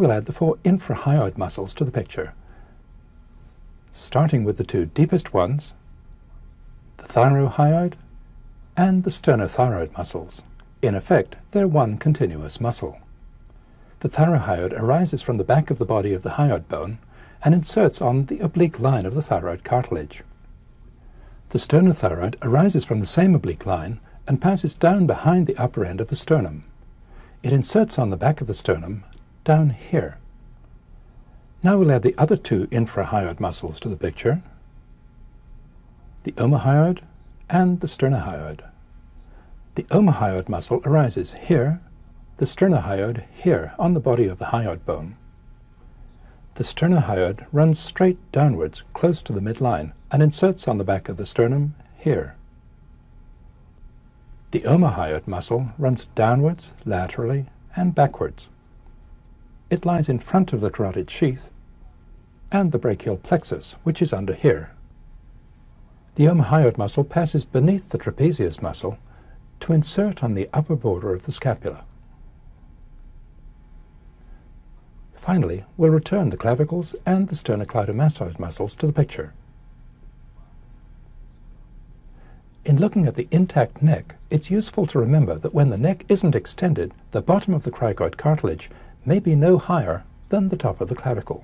We'll add the four infrahyoid muscles to the picture, starting with the two deepest ones, the thyrohyoid and the sternothyroid muscles. In effect, they're one continuous muscle. The thyrohyoid arises from the back of the body of the hyoid bone and inserts on the oblique line of the thyroid cartilage. The sternothyroid arises from the same oblique line and passes down behind the upper end of the sternum. It inserts on the back of the sternum down here. Now we'll add the other two infrahyoid muscles to the picture, the omohyoid and the sternohyoid. The omohyoid muscle arises here, the sternohyoid here on the body of the hyoid bone. The sternohyoid runs straight downwards close to the midline and inserts on the back of the sternum here. The omohyoid muscle runs downwards, laterally, and backwards. It lies in front of the carotid sheath and the brachial plexus, which is under here. The omohyoid muscle passes beneath the trapezius muscle to insert on the upper border of the scapula. Finally, we'll return the clavicles and the sternocleidomastoid muscles to the picture. In looking at the intact neck, it's useful to remember that when the neck isn't extended, the bottom of the cricoid cartilage may be no higher than the top of the clavicle.